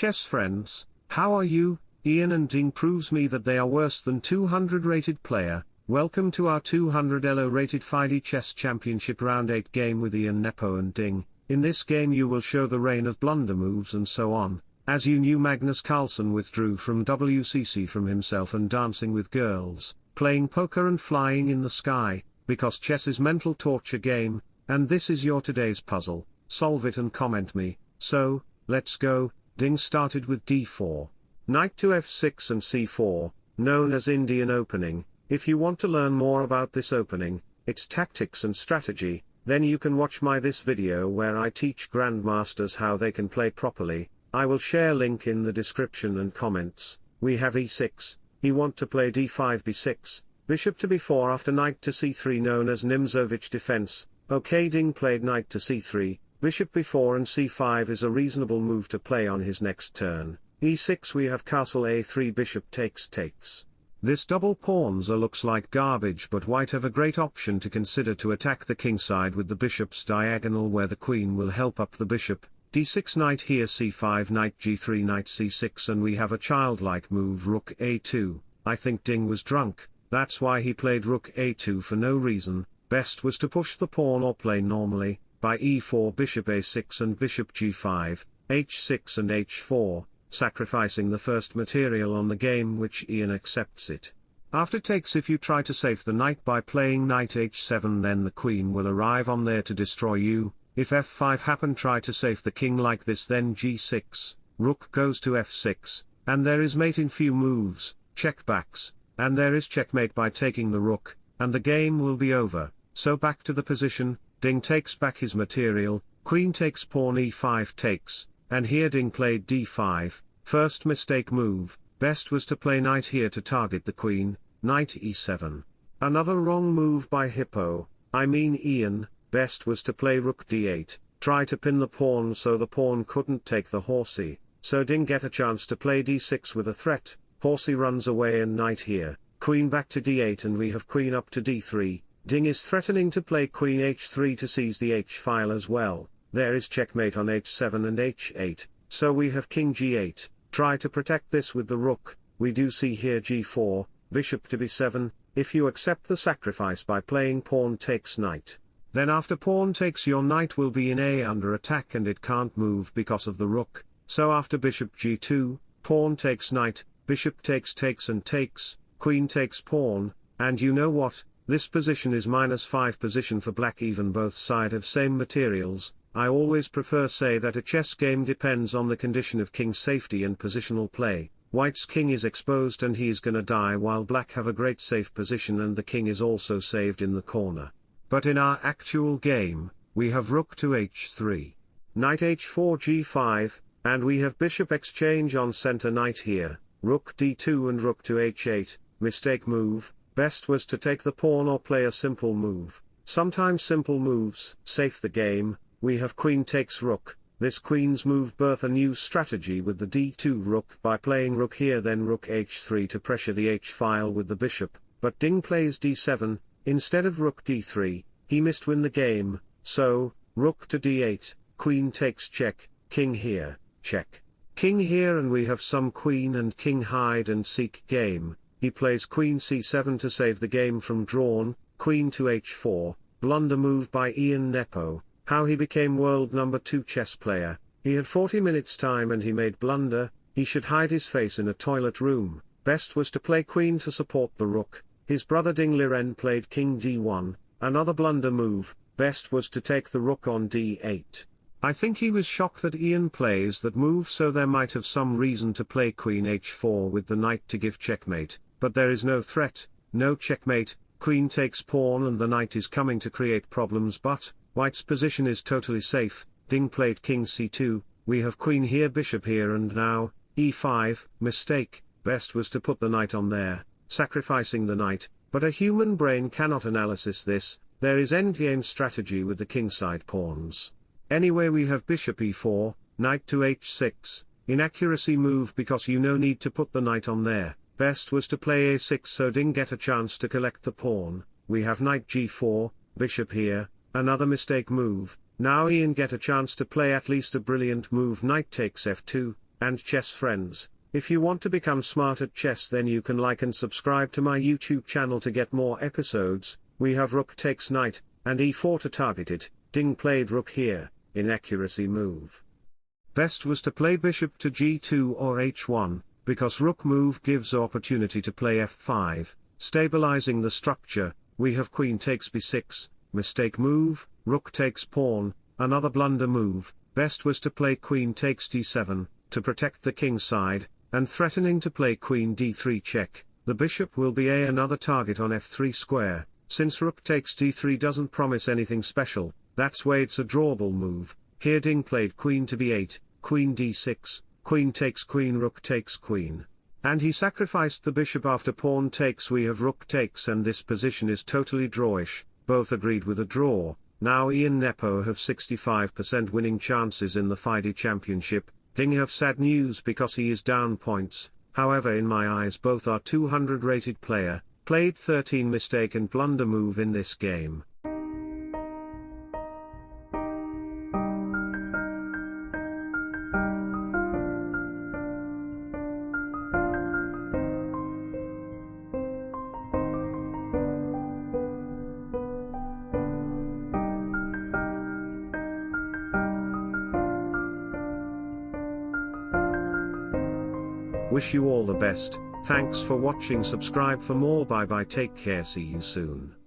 chess friends, how are you? Ian and Ding proves me that they are worse than 200 rated player. Welcome to our 200 ELO rated FIDE Chess Championship Round 8 game with Ian Nepo and Ding. In this game you will show the reign of blunder moves and so on. As you knew Magnus Carlsen withdrew from WCC from himself and dancing with girls, playing poker and flying in the sky, because chess is mental torture game, and this is your today's puzzle, solve it and comment me, so, let's go, Ding started with d4. Knight to f6 and c4, known as Indian opening, if you want to learn more about this opening, its tactics and strategy, then you can watch my this video where I teach grandmasters how they can play properly, I will share link in the description and comments, we have e6, he want to play d5 b6, bishop to b4 after knight to c3 known as Nimzovich defense, ok Ding played knight to c3, bishop b4 and c5 is a reasonable move to play on his next turn, e6 we have castle a3 bishop takes takes. This double pawns looks like garbage but white have a great option to consider to attack the kingside with the bishop's diagonal where the queen will help up the bishop, d6 knight here c5 knight g3 knight c6 and we have a childlike move rook a2, I think Ding was drunk, that's why he played rook a2 for no reason, best was to push the pawn or play normally, by e4 bishop a6 and bishop g5, h6 and h4, sacrificing the first material on the game which Ian accepts it. After takes if you try to save the knight by playing knight h7 then the queen will arrive on there to destroy you, if f5 happen try to save the king like this then g6, rook goes to f6, and there is mate in few moves, check backs, and there is checkmate by taking the rook, and the game will be over, so back to the position, Ding takes back his material, queen takes pawn e5 takes, and here Ding played d5, first mistake move, best was to play knight here to target the queen, knight e7. Another wrong move by Hippo, I mean Ian, best was to play rook d8, try to pin the pawn so the pawn couldn't take the horsey, so Ding get a chance to play d6 with a threat, horsey runs away and knight here, queen back to d8 and we have queen up to d3, Ding is threatening to play queen h3 to seize the h-file as well, there is checkmate on h7 and h8, so we have king g8, try to protect this with the rook, we do see here g4, bishop to b7, if you accept the sacrifice by playing pawn takes knight. Then after pawn takes your knight will be in A under attack and it can't move because of the rook, so after bishop g2, pawn takes knight, bishop takes takes and takes, queen takes pawn, and you know what, this position is minus 5 position for black even both side have same materials, I always prefer say that a chess game depends on the condition of king safety and positional play, white's king is exposed and he is gonna die while black have a great safe position and the king is also saved in the corner. But in our actual game, we have rook to h3, knight h4 g5, and we have bishop exchange on center knight here, rook d2 and rook to h8, mistake move, best was to take the pawn or play a simple move, sometimes simple moves, safe the game, we have queen takes rook, this queen's move birth a new strategy with the d2 rook. By playing rook here then rook h3 to pressure the h-file with the bishop, but Ding plays d7, instead of rook d3, he missed win the game, so, rook to d8, queen takes check, king here, check. King here and we have some queen and king hide and seek game, he plays queen c7 to save the game from drawn, queen to h4, blunder move by Ian Nepo, how he became world number 2 chess player, he had 40 minutes time and he made blunder, he should hide his face in a toilet room, best was to play queen to support the rook, his brother Ding Liren played king d1, another blunder move, best was to take the rook on d8. I think he was shocked that Ian plays that move so there might have some reason to play queen h4 with the knight to give checkmate, but there is no threat, no checkmate, queen takes pawn and the knight is coming to create problems but, White's position is totally safe, Ding played king c2, we have queen here bishop here and now, e5, mistake, best was to put the knight on there, sacrificing the knight, but a human brain cannot analysis this, there is endgame strategy with the kingside pawns. Anyway we have bishop e4, knight to h6, inaccuracy move because you no need to put the knight on there, best was to play a6 so Ding get a chance to collect the pawn, we have knight g4, bishop here, Another mistake move, now Ian get a chance to play at least a brilliant move knight takes f2, and chess friends, if you want to become smart at chess then you can like and subscribe to my YouTube channel to get more episodes, we have rook takes knight, and e4 to target it, Ding played rook here, inaccuracy move. Best was to play bishop to g2 or h1, because rook move gives opportunity to play f5, stabilizing the structure, we have queen takes b6, mistake move, rook takes pawn, another blunder move, best was to play queen takes d7, to protect the king side, and threatening to play queen d3 check, the bishop will be a another target on f3 square, since rook takes d3 doesn't promise anything special, that's why it's a drawable move, here Ding played queen to b8, queen d6, queen takes queen rook takes queen. And he sacrificed the bishop after pawn takes we have rook takes and this position is totally drawish, both agreed with a draw, now Ian Nepo have 65% winning chances in the FIDE championship, Ding have sad news because he is down points, however in my eyes both are 200 rated player, played 13 mistake and blunder move in this game. Wish you all the best, thanks for watching. Subscribe for more. Bye bye. Take care. See you soon.